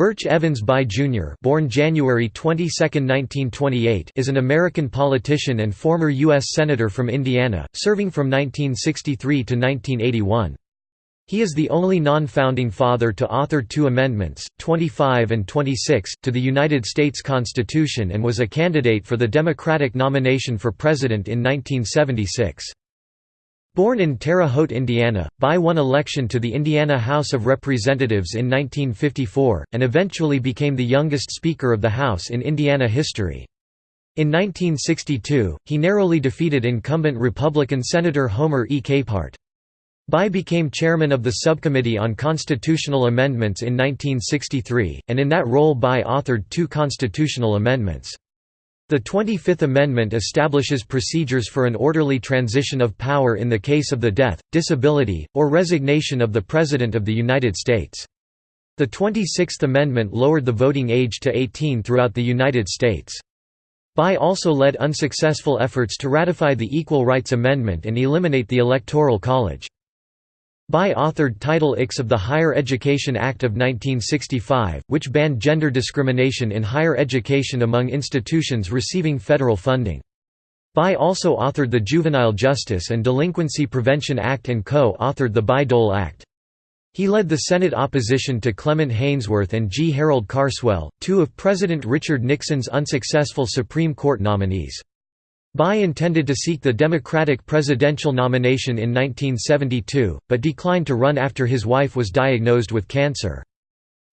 Birch Evans Bayh Jr. born January 22, 1928 is an American politician and former U.S. Senator from Indiana, serving from 1963 to 1981. He is the only non-founding father to author two amendments, 25 and 26, to the United States Constitution and was a candidate for the Democratic nomination for president in 1976. Born in Terre Haute, Indiana, Bayh won election to the Indiana House of Representatives in 1954, and eventually became the youngest Speaker of the House in Indiana history. In 1962, he narrowly defeated incumbent Republican Senator Homer E. Capehart. Bayh became chairman of the Subcommittee on Constitutional Amendments in 1963, and in that role Bayh authored two constitutional amendments. The 25th Amendment establishes procedures for an orderly transition of power in the case of the death, disability, or resignation of the President of the United States. The 26th Amendment lowered the voting age to 18 throughout the United States. Bayh also led unsuccessful efforts to ratify the Equal Rights Amendment and eliminate the Electoral College. Bayh authored Title IX of the Higher Education Act of 1965, which banned gender discrimination in higher education among institutions receiving federal funding. Bayh also authored the Juvenile Justice and Delinquency Prevention Act and co-authored the Bayh-Dole Act. He led the Senate opposition to Clement Haynsworth and G. Harold Carswell, two of President Richard Nixon's unsuccessful Supreme Court nominees. Bayh intended to seek the Democratic presidential nomination in 1972, but declined to run after his wife was diagnosed with cancer.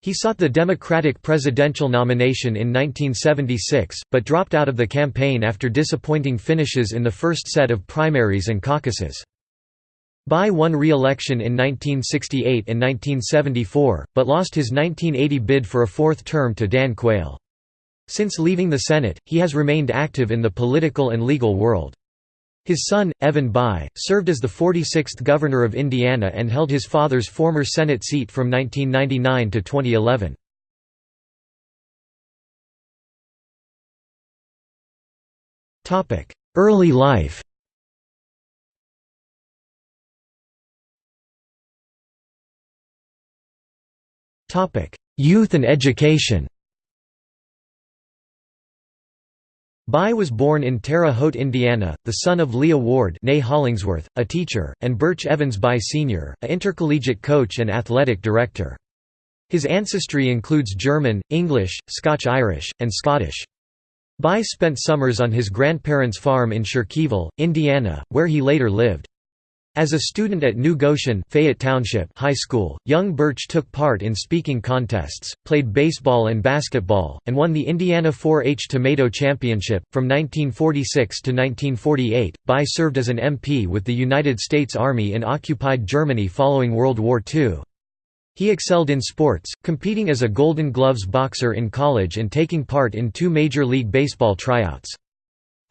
He sought the Democratic presidential nomination in 1976, but dropped out of the campaign after disappointing finishes in the first set of primaries and caucuses. Bayh won re-election in 1968 and 1974, but lost his 1980 bid for a fourth term to Dan Quayle. Since leaving the Senate, he has remained active in the political and legal world. His son, Evan Bayh, served as the 46th Governor of Indiana and held his father's former Senate seat from 1999 to 2011. Early life Youth and education Bayh was born in Terre Haute, Indiana, the son of Leah Ward Hollingsworth, a teacher, and Birch Evans Bayh Sr., a intercollegiate coach and athletic director. His ancestry includes German, English, Scotch-Irish, and Scottish. Bayh spent summers on his grandparents' farm in Shirkieville, Indiana, where he later lived. As a student at New Goshen Fayette Township High School, young Birch took part in speaking contests, played baseball and basketball, and won the Indiana 4-H Tomato Championship. From 1946 to 1948, Bayh served as an MP with the United States Army in occupied Germany following World War II. He excelled in sports, competing as a Golden Gloves boxer in college and taking part in two Major League Baseball tryouts.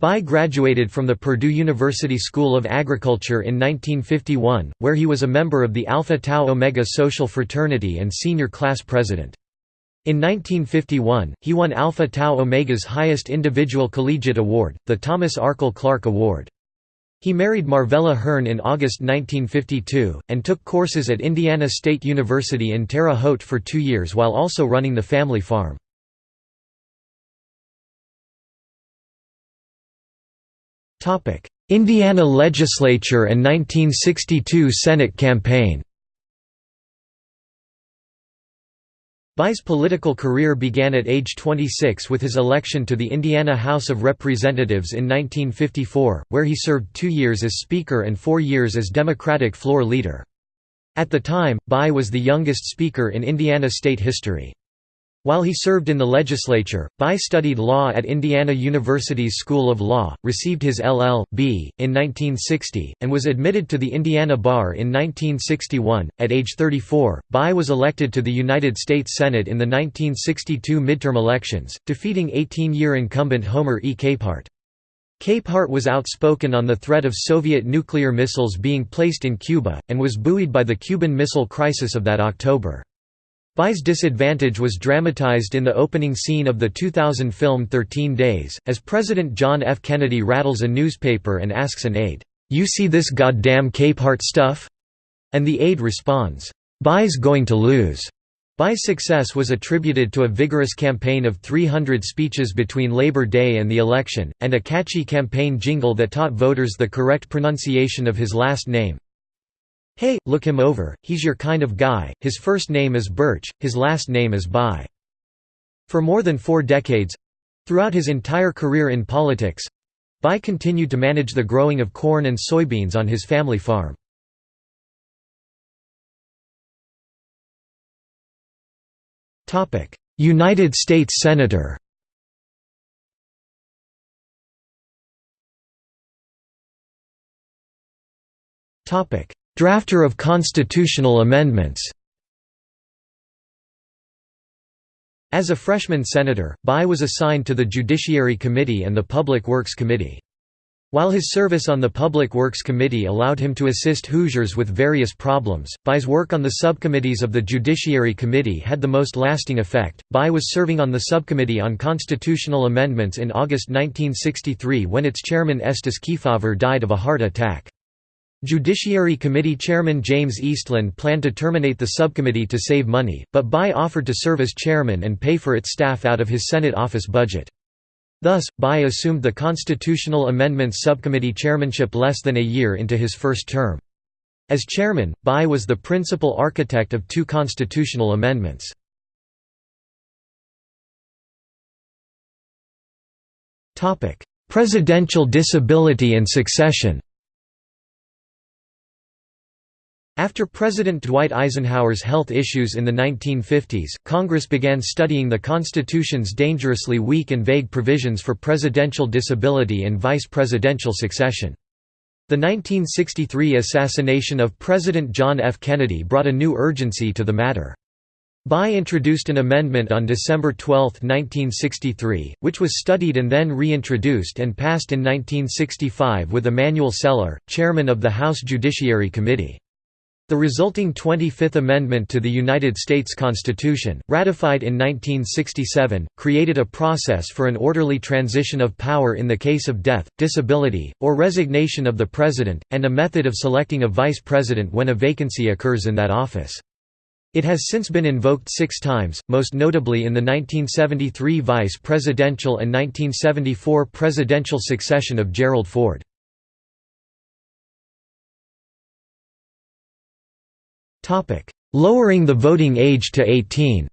Bayh graduated from the Purdue University School of Agriculture in 1951, where he was a member of the Alpha Tau Omega social fraternity and senior class president. In 1951, he won Alpha Tau Omega's highest individual collegiate award, the Thomas Arkell Clark Award. He married Marvella Hearn in August 1952, and took courses at Indiana State University in Terre Haute for two years while also running the family farm. Indiana legislature and 1962 Senate campaign Bayh's political career began at age 26 with his election to the Indiana House of Representatives in 1954, where he served two years as Speaker and four years as Democratic floor leader. At the time, Bayh was the youngest Speaker in Indiana state history. While he served in the legislature, Bayh studied law at Indiana University's School of Law, received his LL.B. in 1960, and was admitted to the Indiana Bar in 1961. At age 34, Bayh was elected to the United States Senate in the 1962 midterm elections, defeating 18-year incumbent Homer E. Capehart. Capehart was outspoken on the threat of Soviet nuclear missiles being placed in Cuba, and was buoyed by the Cuban Missile Crisis of that October. Bayh's disadvantage was dramatized in the opening scene of the 2000 film 13 Days, as President John F. Kennedy rattles a newspaper and asks an aide, "'You see this goddamn Capehart stuff?' And the aide responds, "'Bayh's going to lose.' Bayh's success was attributed to a vigorous campaign of 300 speeches between Labor Day and the election, and a catchy campaign jingle that taught voters the correct pronunciation of his last name. Hey, look him over, he's your kind of guy, his first name is Birch, his last name is Bayh. For more than four decades—throughout his entire career in politics—Bayh continued to manage the growing of corn and soybeans on his family farm. United States Senator Drafter of constitutional amendments As a freshman senator, Bayh was assigned to the Judiciary Committee and the Public Works Committee. While his service on the Public Works Committee allowed him to assist Hoosiers with various problems, Bayh's work on the subcommittees of the Judiciary Committee had the most lasting effect. Bayh was serving on the subcommittee on constitutional amendments in August 1963 when its chairman Estes Kefauver died of a heart attack. Judiciary Committee Chairman James Eastland planned to terminate the subcommittee to save money, but Bayh offered to serve as chairman and pay for its staff out of his Senate office budget. Thus, Bayh assumed the Constitutional Amendments Subcommittee chairmanship less than a year into his first term. As chairman, Bayh was the principal architect of two constitutional amendments. Presidential disability and succession After President Dwight Eisenhower's health issues in the 1950s, Congress began studying the Constitution's dangerously weak and vague provisions for presidential disability and vice presidential succession. The 1963 assassination of President John F. Kennedy brought a new urgency to the matter. Bayh introduced an amendment on December 12, 1963, which was studied and then reintroduced and passed in 1965 with Emanuel Celler, chairman of the House Judiciary Committee. The resulting 25th Amendment to the United States Constitution, ratified in 1967, created a process for an orderly transition of power in the case of death, disability, or resignation of the President, and a method of selecting a Vice President when a vacancy occurs in that office. It has since been invoked six times, most notably in the 1973 vice presidential and 1974 presidential succession of Gerald Ford. Lowering the voting age to 18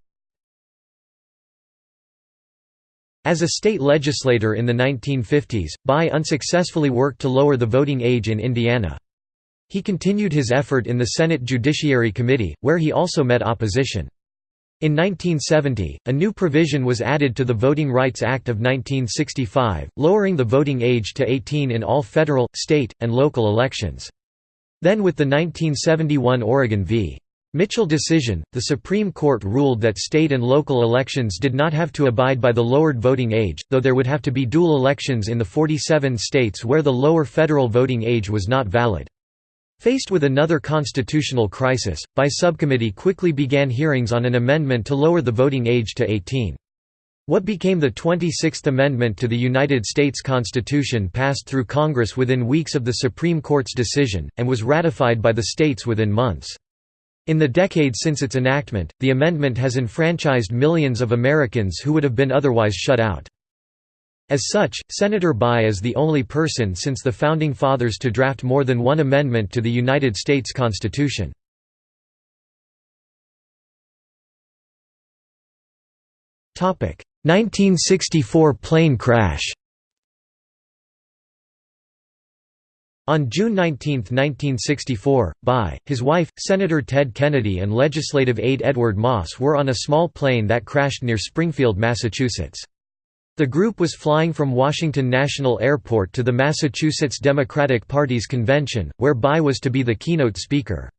As a state legislator in the 1950s, Bayh unsuccessfully worked to lower the voting age in Indiana. He continued his effort in the Senate Judiciary Committee, where he also met opposition. In 1970, a new provision was added to the Voting Rights Act of 1965, lowering the voting age to 18 in all federal, state, and local elections. Then with the 1971 Oregon v. Mitchell decision, the Supreme Court ruled that state and local elections did not have to abide by the lowered voting age, though there would have to be dual elections in the 47 states where the lower federal voting age was not valid. Faced with another constitutional crisis, by subcommittee quickly began hearings on an amendment to lower the voting age to 18. What became the 26th Amendment to the United States Constitution passed through Congress within weeks of the Supreme Court's decision, and was ratified by the states within months. In the decade since its enactment, the amendment has enfranchised millions of Americans who would have been otherwise shut out. As such, Senator Bayh is the only person since the Founding Fathers to draft more than one amendment to the United States Constitution. 1964 plane crash On June 19, 1964, Bayh his wife, Senator Ted Kennedy and legislative aide Edward Moss were on a small plane that crashed near Springfield, Massachusetts. The group was flying from Washington National Airport to the Massachusetts Democratic Party's convention, where Bayh was to be the keynote speaker.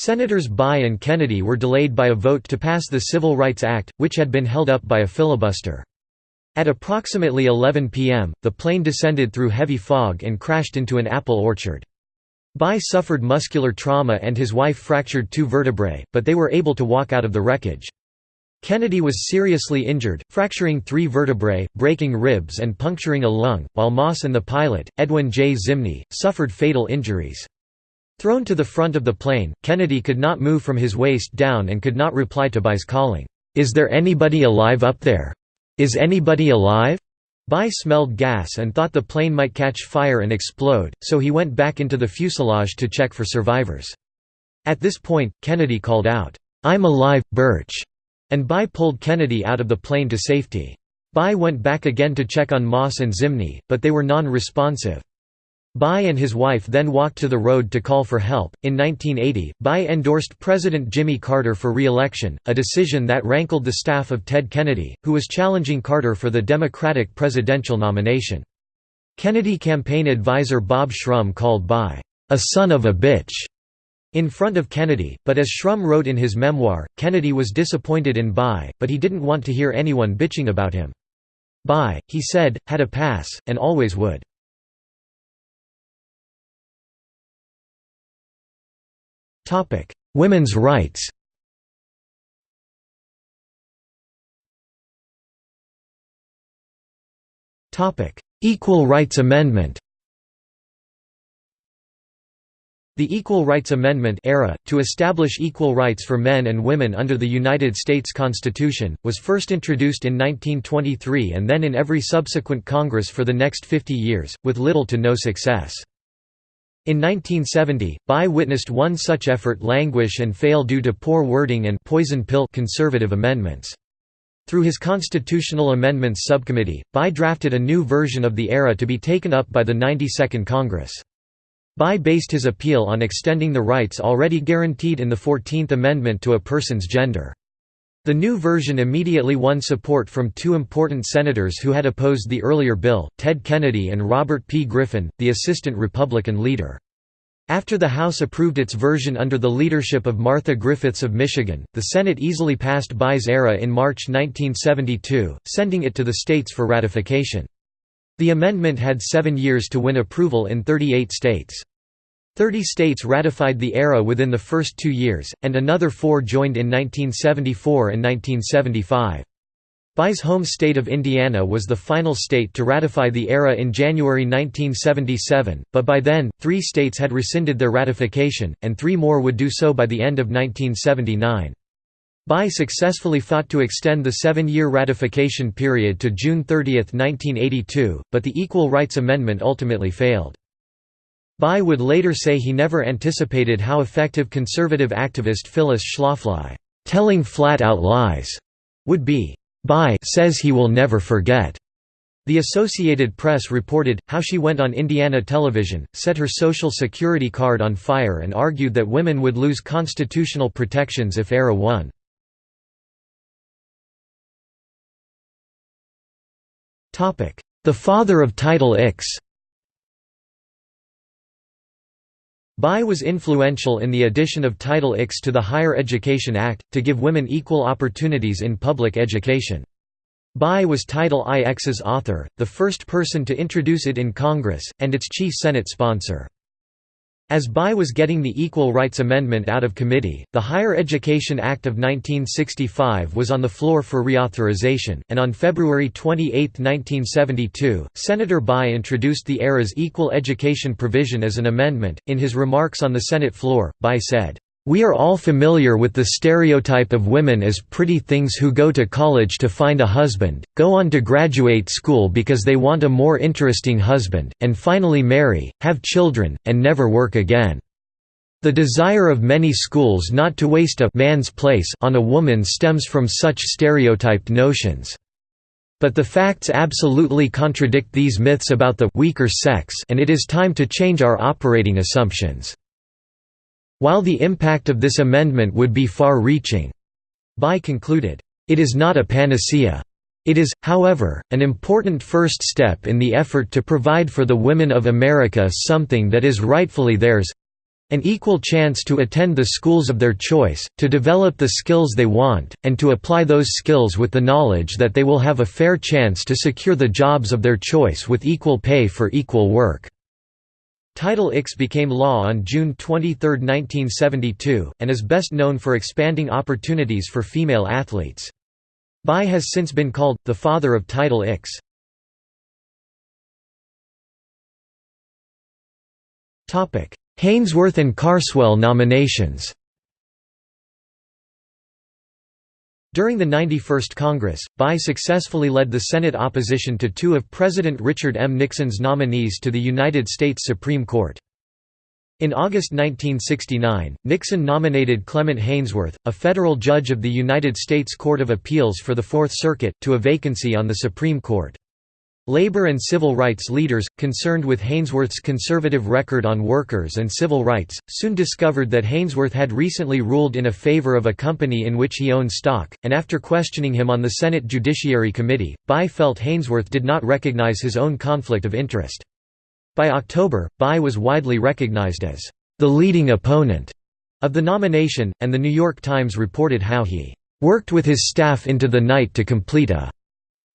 Senators Bayh and Kennedy were delayed by a vote to pass the Civil Rights Act, which had been held up by a filibuster. At approximately 11 p.m., the plane descended through heavy fog and crashed into an apple orchard. Bayh suffered muscular trauma and his wife fractured two vertebrae, but they were able to walk out of the wreckage. Kennedy was seriously injured, fracturing three vertebrae, breaking ribs and puncturing a lung, while Moss and the pilot, Edwin J. Zimny, suffered fatal injuries. Thrown to the front of the plane, Kennedy could not move from his waist down and could not reply to Bayh's calling, "'Is there anybody alive up there? Is anybody alive?' Bayh smelled gas and thought the plane might catch fire and explode, so he went back into the fuselage to check for survivors. At this point, Kennedy called out, "'I'm alive, Birch!' and Bayh pulled Kennedy out of the plane to safety. Bayh went back again to check on Moss and Zimny, but they were non-responsive. Bayh and his wife then walked to the road to call for help. In 1980, Bayh endorsed President Jimmy Carter for re election, a decision that rankled the staff of Ted Kennedy, who was challenging Carter for the Democratic presidential nomination. Kennedy campaign advisor Bob Shrum called Bayh, a son of a bitch, in front of Kennedy, but as Shrum wrote in his memoir, Kennedy was disappointed in Bayh, but he didn't want to hear anyone bitching about him. Bayh, he said, had a pass, and always would. Women's rights. Topic: Equal Rights Amendment. The Equal Rights Amendment era, to establish equal rights for men and women under the United States Constitution, was first introduced in 1923 and then in every subsequent Congress for the next 50 years, with little to no success. In 1970, Bayh witnessed one such effort languish and fail due to poor wording and poison pill conservative amendments. Through his Constitutional Amendments Subcommittee, Bayh drafted a new version of the ERA to be taken up by the 92nd Congress. Bayh based his appeal on extending the rights already guaranteed in the Fourteenth Amendment to a person's gender. The new version immediately won support from two important senators who had opposed the earlier bill, Ted Kennedy and Robert P. Griffin, the assistant Republican leader. After the House approved its version under the leadership of Martha Griffiths of Michigan, the Senate easily passed Bayh's era in March 1972, sending it to the states for ratification. The amendment had seven years to win approval in 38 states. Thirty states ratified the ERA within the first two years, and another four joined in 1974 and 1975. Bayh's home state of Indiana was the final state to ratify the ERA in January 1977, but by then, three states had rescinded their ratification, and three more would do so by the end of 1979. Bayh successfully fought to extend the seven-year ratification period to June 30, 1982, but the Equal Rights Amendment ultimately failed. Bayh would later say he never anticipated how effective conservative activist Phyllis Schlafly, telling flat-out lies, would be. Bayh says he will never forget. The Associated Press reported, how she went on Indiana television, set her Social Security card on fire and argued that women would lose constitutional protections if ERA won. The father of Title IX Bayh was influential in the addition of Title IX to the Higher Education Act, to give women equal opportunities in public education. Bayh was Title IX's author, the first person to introduce it in Congress, and its chief Senate sponsor. As Bayh was getting the Equal Rights Amendment out of committee, the Higher Education Act of 1965 was on the floor for reauthorization, and on February 28, 1972, Senator Bayh introduced the ERA's equal education provision as an amendment. In his remarks on the Senate floor, Bayh said, we are all familiar with the stereotype of women as pretty things who go to college to find a husband, go on to graduate school because they want a more interesting husband, and finally marry, have children, and never work again. The desire of many schools not to waste a man's place on a woman stems from such stereotyped notions. But the facts absolutely contradict these myths about the weaker sex and it is time to change our operating assumptions. While the impact of this amendment would be far-reaching, Bayh concluded, it is not a panacea. It is, however, an important first step in the effort to provide for the women of America something that is rightfully theirs—an equal chance to attend the schools of their choice, to develop the skills they want, and to apply those skills with the knowledge that they will have a fair chance to secure the jobs of their choice with equal pay for equal work. Title IX became law on June 23, 1972, and is best known for expanding opportunities for female athletes. Bayh has since been called, the father of Title IX. Haynsworth and Carswell nominations During the 91st Congress, Bayh successfully led the Senate opposition to two of President Richard M. Nixon's nominees to the United States Supreme Court. In August 1969, Nixon nominated Clement Haynsworth, a federal judge of the United States Court of Appeals for the Fourth Circuit, to a vacancy on the Supreme Court. Labor and civil rights leaders, concerned with Haynsworth's conservative record on workers and civil rights, soon discovered that Haynsworth had recently ruled in a favor of a company in which he owned stock, and after questioning him on the Senate Judiciary Committee, Bayh felt Haynsworth did not recognize his own conflict of interest. By October, Bayh was widely recognized as the leading opponent of the nomination, and The New York Times reported how he worked with his staff into the night to complete a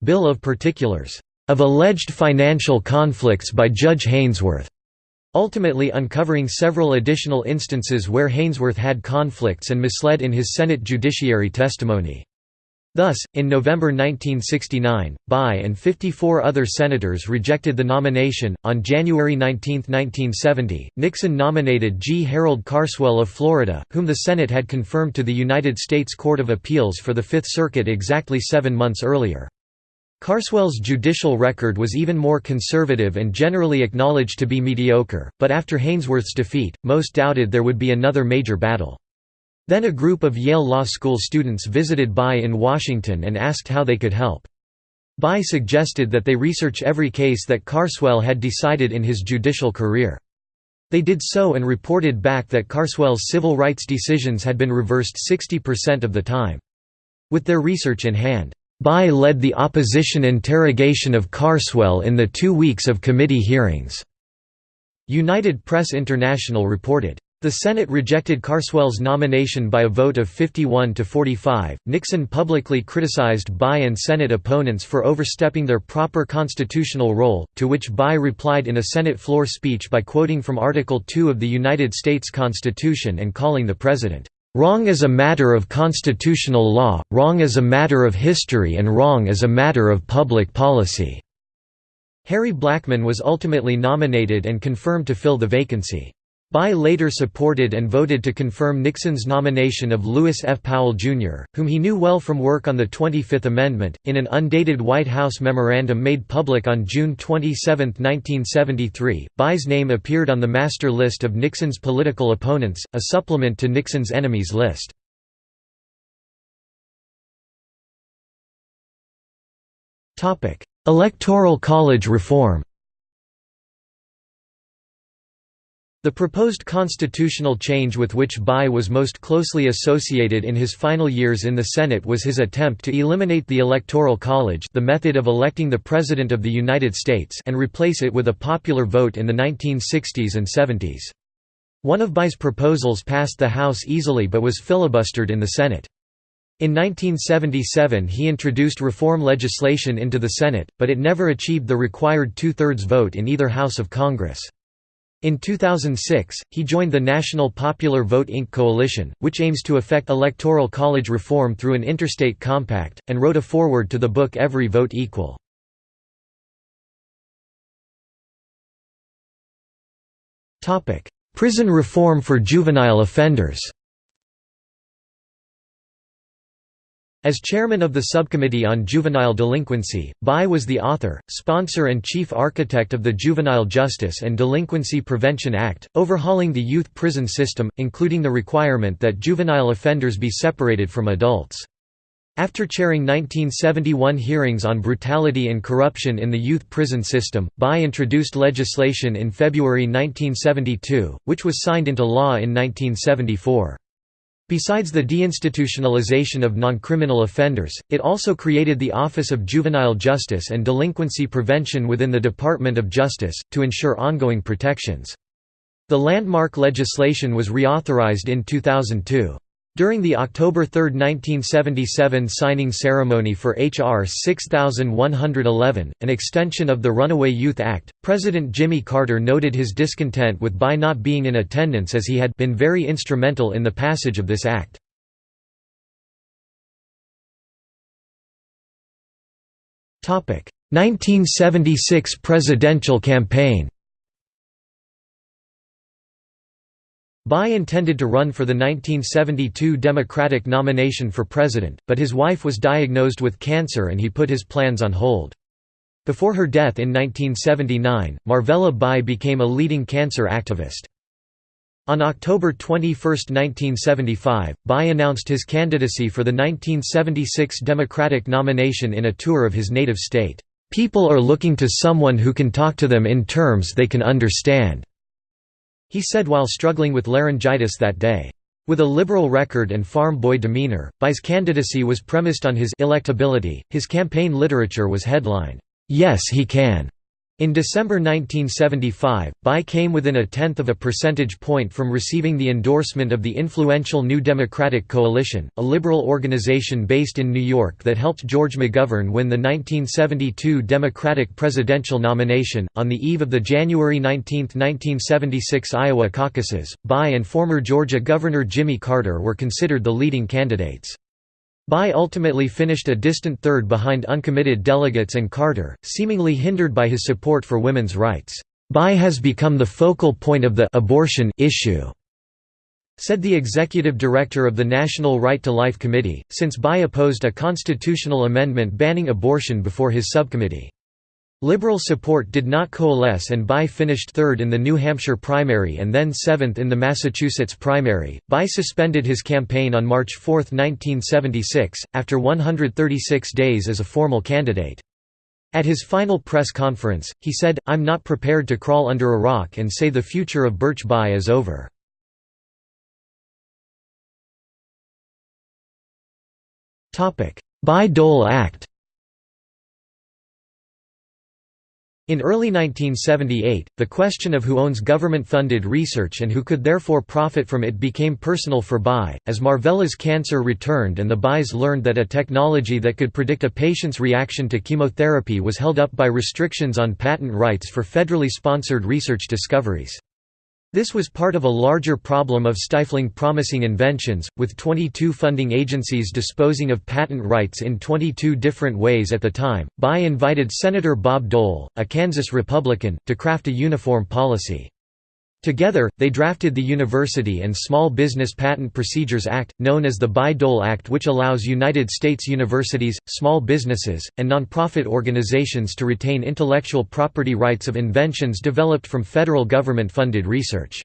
bill of particulars of alleged financial conflicts by Judge Haynsworth, ultimately uncovering several additional instances where Haynsworth had conflicts and misled in his Senate judiciary testimony. Thus, in November 1969, Bayh and 54 other senators rejected the nomination. On January 19, 1970, Nixon nominated G. Harold Carswell of Florida, whom the Senate had confirmed to the United States Court of Appeals for the Fifth Circuit exactly seven months earlier. Carswell's judicial record was even more conservative and generally acknowledged to be mediocre, but after Haynsworth's defeat, most doubted there would be another major battle. Then a group of Yale Law School students visited Bayh in Washington and asked how they could help. Bayh suggested that they research every case that Carswell had decided in his judicial career. They did so and reported back that Carswell's civil rights decisions had been reversed 60% of the time. With their research in hand, Bayh led the opposition interrogation of Carswell in the two weeks of committee hearings. United Press International reported, the Senate rejected Carswell's nomination by a vote of 51 to 45. Nixon publicly criticized Bayh and Senate opponents for overstepping their proper constitutional role, to which Bayh replied in a Senate floor speech by quoting from Article 2 of the United States Constitution and calling the President, "...wrong as a matter of constitutional law, wrong as a matter of history and wrong as a matter of public policy." Harry Blackmun was ultimately nominated and confirmed to fill the vacancy. Bayh later supported and voted to confirm Nixon's nomination of Lewis F. Powell, Jr., whom he knew well from work on the 25th Amendment. In an undated White House memorandum made public on June 27, 1973, Bayh's name appeared on the master list of Nixon's political opponents, a supplement to Nixon's enemies list. Electoral College reform The proposed constitutional change with which Bayh was most closely associated in his final years in the Senate was his attempt to eliminate the Electoral College the method of electing the President of the United States and replace it with a popular vote in the 1960s and 70s. One of Bayh's proposals passed the House easily but was filibustered in the Senate. In 1977 he introduced reform legislation into the Senate, but it never achieved the required two-thirds vote in either House of Congress. In 2006, he joined the National Popular Vote Inc. coalition, which aims to effect electoral college reform through an interstate compact, and wrote a foreword to the book Every Vote Equal. Prison reform for juvenile offenders As chairman of the Subcommittee on Juvenile Delinquency, Bayh was the author, sponsor and chief architect of the Juvenile Justice and Delinquency Prevention Act, overhauling the youth prison system, including the requirement that juvenile offenders be separated from adults. After chairing 1971 hearings on brutality and corruption in the youth prison system, Bayh introduced legislation in February 1972, which was signed into law in 1974. Besides the deinstitutionalization of non-criminal offenders, it also created the Office of Juvenile Justice and Delinquency Prevention within the Department of Justice, to ensure ongoing protections. The landmark legislation was reauthorized in 2002. During the October 3, 1977 signing ceremony for H.R. 6111, an extension of the Runaway Youth Act, President Jimmy Carter noted his discontent with Bayh not being in attendance as he had been very instrumental in the passage of this act. Topic: 1976 presidential campaign. Bayh intended to run for the 1972 Democratic nomination for president, but his wife was diagnosed with cancer and he put his plans on hold. Before her death in 1979, Marvella Bayh became a leading cancer activist. On October 21, 1975, Bayh announced his candidacy for the 1976 Democratic nomination in a tour of his native state. People are looking to someone who can talk to them in terms they can understand. He said while struggling with laryngitis that day. With a liberal record and farm boy demeanor, Bayh's candidacy was premised on his electability. His campaign literature was headlined, "'Yes He Can' In December 1975, Bayh came within a tenth of a percentage point from receiving the endorsement of the influential New Democratic Coalition, a liberal organization based in New York that helped George McGovern win the 1972 Democratic presidential nomination. On the eve of the January 19, 1976 Iowa caucuses, Bayh and former Georgia Governor Jimmy Carter were considered the leading candidates. Bayh ultimately finished a distant third behind uncommitted delegates and Carter, seemingly hindered by his support for women's rights. Bayh has become the focal point of the abortion issue, said the executive director of the National Right to Life Committee, since Bayh opposed a constitutional amendment banning abortion before his subcommittee. Liberal support did not coalesce and Bayh finished third in the New Hampshire primary and then seventh in the Massachusetts primary. Bayh suspended his campaign on March 4, 1976, after 136 days as a formal candidate. At his final press conference, he said, I'm not prepared to crawl under a rock and say the future of Birch Bayh is over. Bayh-Dole Act In early 1978, the question of who owns government-funded research and who could therefore profit from it became personal for Bayh, as Marvella's cancer returned and the Bayhs learned that a technology that could predict a patient's reaction to chemotherapy was held up by restrictions on patent rights for federally sponsored research discoveries. This was part of a larger problem of stifling promising inventions, with 22 funding agencies disposing of patent rights in 22 different ways at the time. Bayh invited Senator Bob Dole, a Kansas Republican, to craft a uniform policy. Together, they drafted the University and Small Business Patent Procedures Act, known as the Bayh-Dole Act which allows United States universities, small businesses, and nonprofit organizations to retain intellectual property rights of inventions developed from federal government-funded research.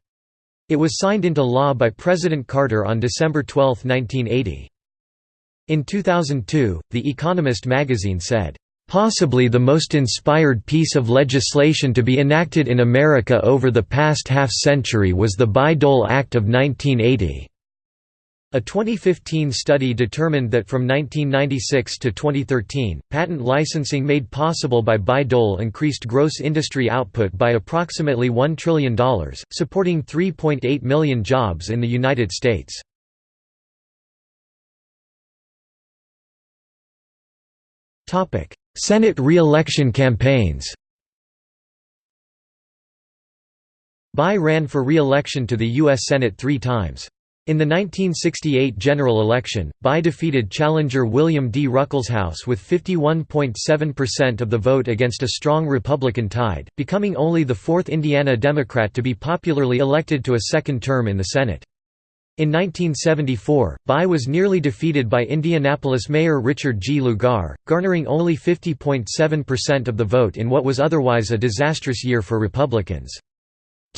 It was signed into law by President Carter on December 12, 1980. In 2002, The Economist magazine said, Possibly the most inspired piece of legislation to be enacted in America over the past half-century was the Bayh-Dole Act of 1980. A 2015 study determined that from 1996 to 2013, patent licensing made possible by Bayh-Dole increased gross industry output by approximately $1 trillion, supporting 3.8 million jobs in the United States. Senate re-election campaigns Bayh ran for re-election to the U.S. Senate three times. In the 1968 general election, Bayh defeated challenger William D. Ruckelshaus with 51.7% of the vote against a strong Republican tide, becoming only the fourth Indiana Democrat to be popularly elected to a second term in the Senate. In 1974, Bayh was nearly defeated by Indianapolis Mayor Richard G. Lugar, garnering only 50.7% of the vote in what was otherwise a disastrous year for Republicans.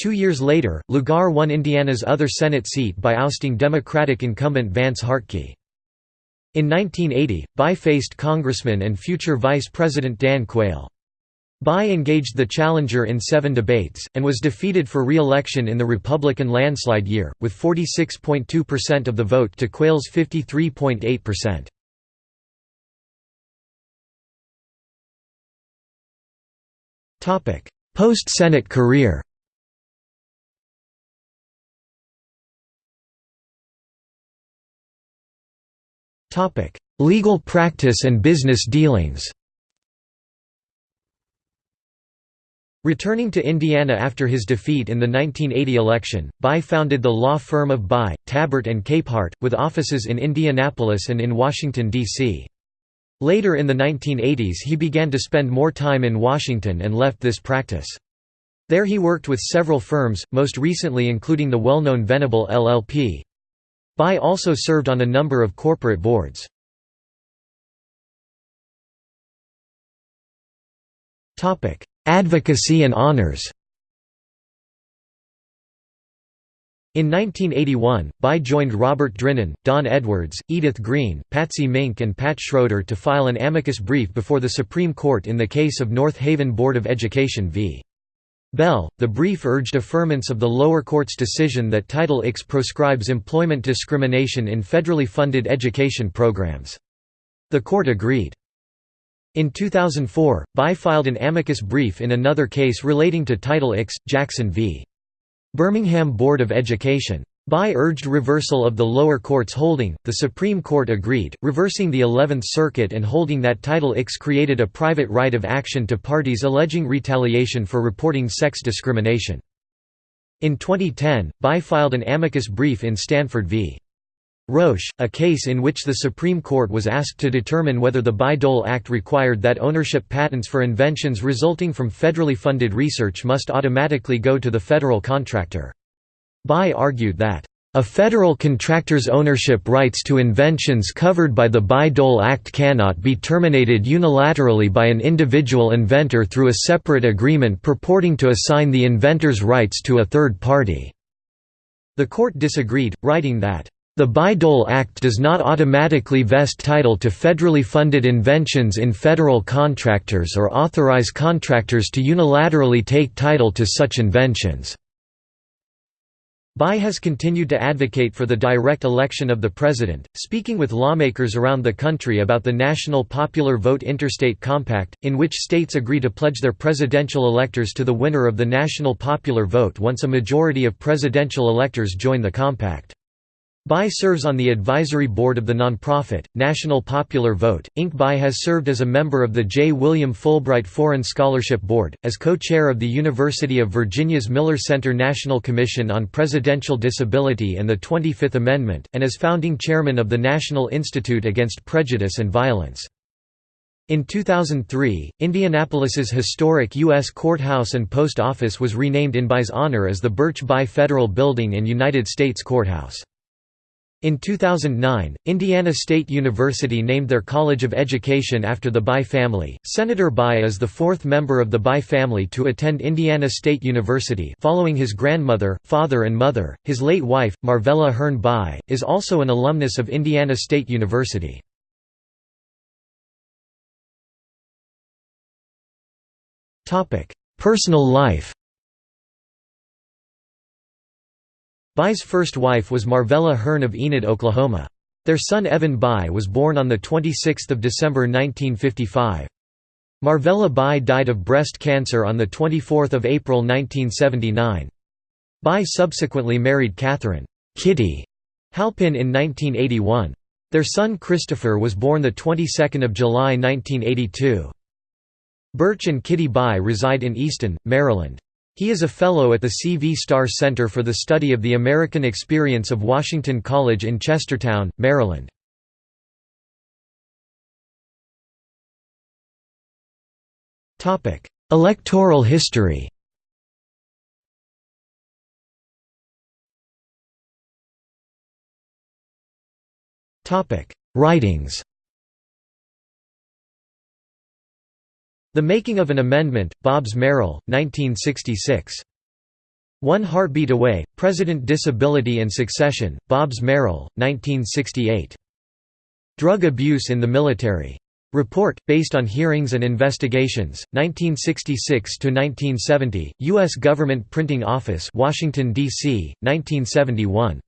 Two years later, Lugar won Indiana's other Senate seat by ousting Democratic incumbent Vance Hartke. In 1980, Bayh faced Congressman and future Vice President Dan Quayle. Bayh engaged the challenger in seven debates, and was defeated for re-election in the Republican landslide year, with 46.2% of the vote to Quayle's 53.8%. Post-Senate career Legal practice and business dealings Returning to Indiana after his defeat in the 1980 election, Bayh founded the law firm of Bayh, Tabbert and Capehart, with offices in Indianapolis and in Washington, D.C. Later in the 1980s he began to spend more time in Washington and left this practice. There he worked with several firms, most recently including the well-known Venable LLP. Bayh also served on a number of corporate boards. Advocacy and honors In 1981, Bayh joined Robert Drinan, Don Edwards, Edith Green, Patsy Mink and Pat Schroeder to file an amicus brief before the Supreme Court in the case of North Haven Board of Education v. Bell. The brief urged affirmance of the lower court's decision that Title IX proscribes employment discrimination in federally funded education programs. The court agreed. In 2004, Bayh filed an amicus brief in another case relating to Title IX, Jackson v. Birmingham Board of Education. Bayh urged reversal of the lower court's holding, the Supreme Court agreed, reversing the Eleventh Circuit and holding that Title IX created a private right of action to parties alleging retaliation for reporting sex discrimination. In 2010, Bayh filed an amicus brief in Stanford v. Roche, a case in which the Supreme Court was asked to determine whether the Bayh-Dole Act required that ownership patents for inventions resulting from federally funded research must automatically go to the federal contractor. Bayh argued that, "...a federal contractor's ownership rights to inventions covered by the Bayh-Dole Act cannot be terminated unilaterally by an individual inventor through a separate agreement purporting to assign the inventor's rights to a third party." The court disagreed, writing that, the Bayh-Dole Act does not automatically vest title to federally funded inventions in federal contractors or authorize contractors to unilaterally take title to such inventions. Bayh has continued to advocate for the direct election of the president, speaking with lawmakers around the country about the National Popular Vote Interstate Compact, in which states agree to pledge their presidential electors to the winner of the national popular vote once a majority of presidential electors join the compact. Bayh serves on the advisory board of the nonprofit, National Popular Vote, Inc. Bayh has served as a member of the J. William Fulbright Foreign Scholarship Board, as co-chair of the University of Virginia's Miller Center National Commission on Presidential Disability and the 25th Amendment, and as founding chairman of the National Institute Against Prejudice and Violence. In 2003, Indianapolis's historic U.S. Courthouse and Post Office was renamed in Bayh's honor as the Birch Bayh Federal Building and United States Courthouse. In 2009, Indiana State University named their College of Education after the Bayh family. Senator Bayh is the fourth member of the Bayh family to attend Indiana State University, following his grandmother, father, and mother. His late wife, Marvella Hearn Bayh, is also an alumnus of Indiana State University. Topic: Personal life. Bayh's first wife was Marvella Hearn of Enid, Oklahoma. Their son Evan Bayh was born on 26 December 1955. Marvella Bayh died of breast cancer on 24 April 1979. Bayh subsequently married Catherine Kitty Halpin in 1981. Their son Christopher was born the 22nd of July 1982. Birch and Kitty Bayh reside in Easton, Maryland. He is a Fellow at the C.V. Starr Center for the Study of the American Experience of Washington College in Chestertown, Maryland. Electoral history Writings The Making of an Amendment, Bobbs Merrill, 1966. One Heartbeat Away, President Disability and Succession, Bobbs Merrill, 1968. Drug Abuse in the Military. Report, based on hearings and investigations, 1966–1970, U.S. Government Printing Office Washington, D.C., 1971.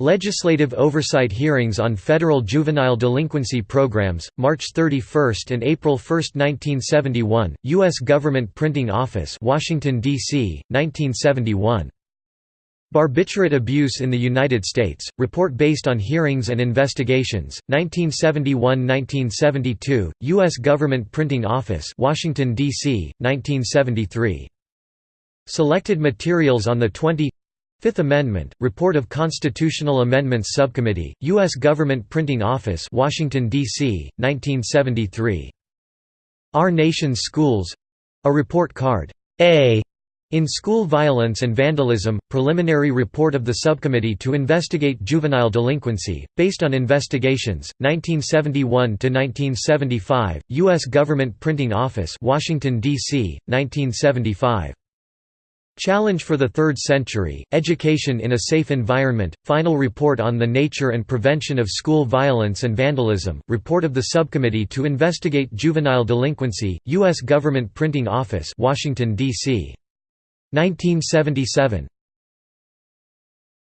Legislative oversight hearings on federal juvenile delinquency programs, March 31 and April 1, 1971, U.S. Government Printing Office Washington, D.C., 1971. Barbiturate Abuse in the United States, report based on hearings and investigations, 1971–1972, U.S. Government Printing Office Washington, D.C., 1973. Selected materials on the 20 Fifth Amendment, Report of Constitutional Amendments Subcommittee, U.S. Government Printing Office Washington, D.C., 1973. Our Nation's Schools — A Report Card. A In School Violence and Vandalism, preliminary report of the Subcommittee to Investigate Juvenile Delinquency, based on investigations, 1971–1975, U.S. Government Printing Office Washington, D.C., 1975. Challenge for the Third Century, Education in a Safe Environment, Final Report on the Nature and Prevention of School Violence and Vandalism, Report of the Subcommittee to Investigate Juvenile Delinquency, U.S. Government Printing Office Washington, D.C. 1977.